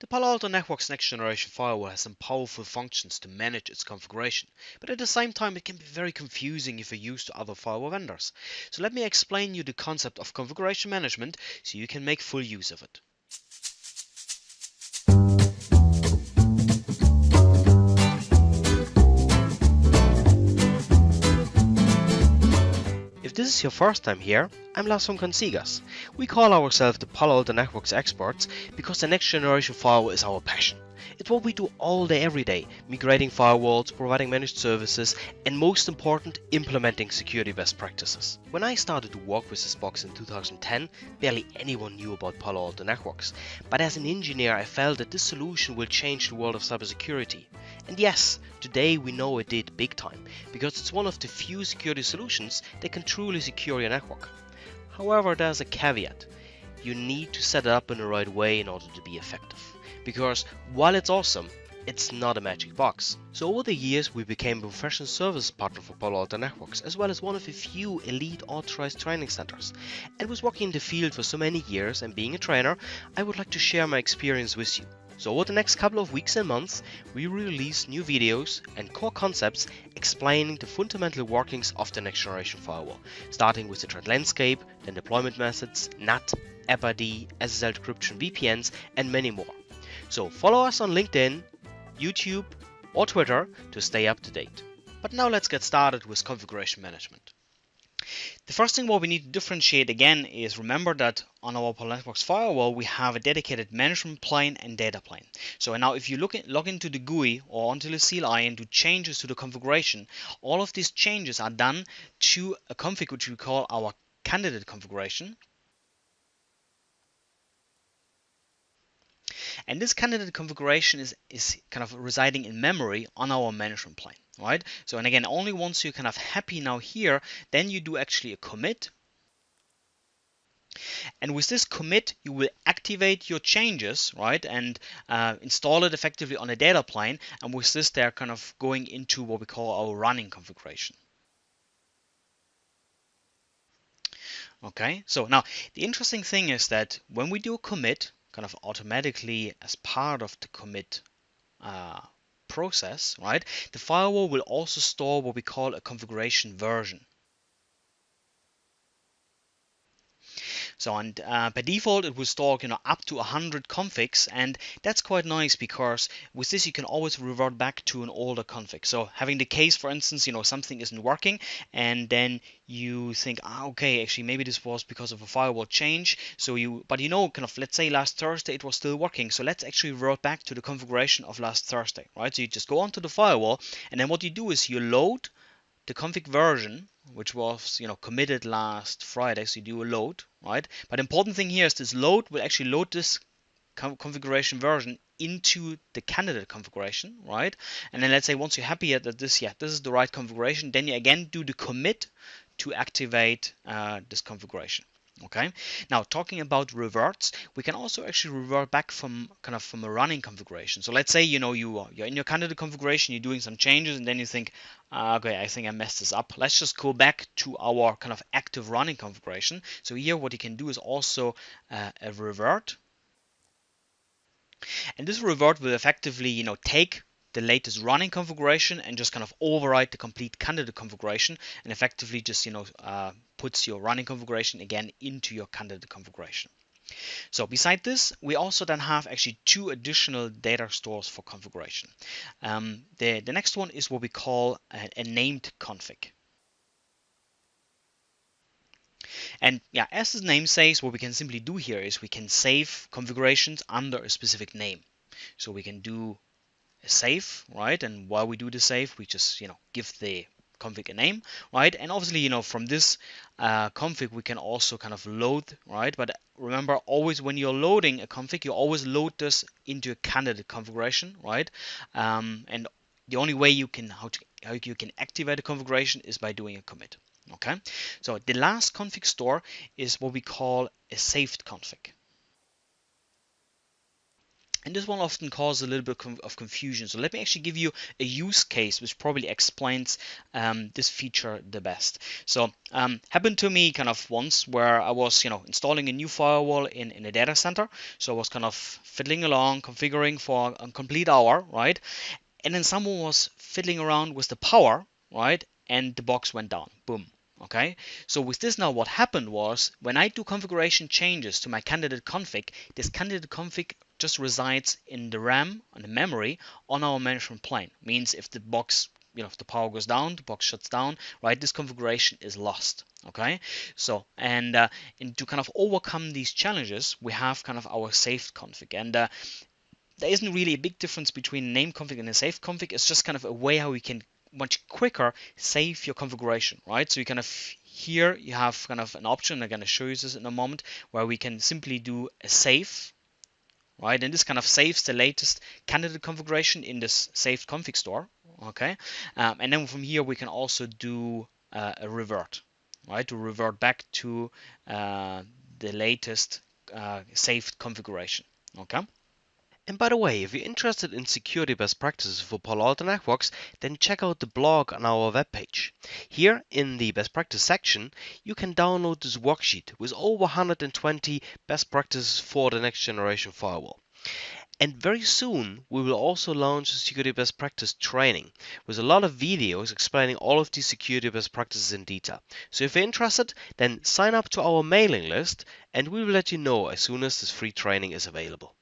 The Palo Alto Networks next generation firewall has some powerful functions to manage its configuration, but at the same time it can be very confusing if you're used to other firewall vendors. So let me explain you the concept of configuration management so you can make full use of it. This is your first time here, I'm Lars from Consigas. We call ourselves the Palo Alto Networks experts because the next generation firewall is our passion. It's what we do all day every day, migrating firewalls, providing managed services, and most important, implementing security best practices. When I started to work with this box in 2010, barely anyone knew about Palo Alto Networks. But as an engineer, I felt that this solution will change the world of cybersecurity. And yes, today we know it did big time, because it's one of the few security solutions that can truly secure your network. However, there's a caveat. You need to set it up in the right way in order to be effective. Because while it's awesome, it's not a magic box. So over the years we became a professional service partner for Palo Alto Networks as well as one of a few elite authorized training centers. And was working in the field for so many years and being a trainer, I would like to share my experience with you. So over the next couple of weeks and months, we release new videos and core concepts explaining the fundamental workings of the next generation firewall, starting with the threat landscape, then deployment methods, NAT, AppID, SSL decryption, VPNs, and many more. So follow us on LinkedIn, YouTube, or Twitter to stay up to date. But now let's get started with configuration management. The first thing what we need to differentiate again is remember that on our Networks firewall we have a dedicated management plane and data plane. So now if you look log into the GUI or onto the CLI and do changes to the configuration, all of these changes are done to a config which we call our candidate configuration And this candidate configuration is, is kind of residing in memory on our management plane, right? So, and again, only once you're kind of happy now here, then you do actually a commit. And with this commit, you will activate your changes, right, and uh, install it effectively on a data plane. And with this, they're kind of going into what we call our running configuration. Okay, so now the interesting thing is that when we do a commit, kind of automatically as part of the commit uh, process, right? The firewall will also store what we call a configuration version. So and uh, by default it will store you know up to 100 configs and that's quite nice because with this you can always revert back to an older config. So having the case for instance you know something isn't working and then you think ah, okay actually maybe this was because of a firewall change. So you but you know kind of let's say last Thursday it was still working. So let's actually revert back to the configuration of last Thursday right? So you just go onto the firewall and then what you do is you load the config version which was you know committed last Friday. So you do a load right? But important thing here is this load will actually load this configuration version into the candidate configuration right? And then let's say once you're happy that this yeah this is the right configuration then you again do the commit to activate uh, this configuration okay? Now talking about reverts we can also actually revert back from kind of from a running configuration. So let's say you know you you're in your candidate configuration you're doing some changes and then you think uh, okay I think I messed this up. Let's just go back to our kind of active running configuration. So here what you can do is also uh, a revert. And this revert will effectively you know take the latest running configuration and just kind of override the complete candidate configuration and effectively just you know uh, puts your running configuration again into your candidate configuration. So beside this, we also then have actually two additional data stores for configuration. Um, the, the next one is what we call a, a named config. And yeah, as the name says, what we can simply do here is we can save configurations under a specific name. So we can do a save, right? And while we do the save, we just, you know, give the config a name, right? And obviously, you know, from this uh, config, we can also kind of load, right? But remember, always when you're loading a config, you always load this into a candidate configuration, right? Um, and the only way you can how, to, how you can activate a configuration is by doing a commit. Okay, so the last config store is what we call a saved config. And this one often causes a little bit of confusion. So let me actually give you a use case which probably explains um, this feature the best. So um, happened to me kind of once where I was, you know, installing a new firewall in, in a data center. So I was kind of fiddling along, configuring for a complete hour, right? And then someone was fiddling around with the power, right? And the box went down. Boom. Okay, so with this now what happened was when I do configuration changes to my candidate config, this candidate config just resides in the RAM and the memory on our management plane. Means if the box, you know, if the power goes down, the box shuts down, right? This configuration is lost. Okay, so and uh, and to kind of overcome these challenges, we have kind of our saved config, and uh, there isn't really a big difference between name config and a saved config. It's just kind of a way how we can much quicker save your configuration, right? So you kind of here you have kind of an option. I'm going to show you this in a moment where we can simply do a save, right? And this kind of saves the latest candidate configuration in this saved config store, okay? Um, and then from here we can also do uh, a revert, right? To revert back to uh, the latest uh, saved configuration, okay? And by the way, if you're interested in security best practices for Palo Alto Networks, then check out the blog on our webpage. Here in the best practice section, you can download this worksheet with over 120 best practices for the next generation firewall. And very soon, we will also launch a security best practice training with a lot of videos explaining all of these security best practices in detail. So if you're interested, then sign up to our mailing list and we will let you know as soon as this free training is available.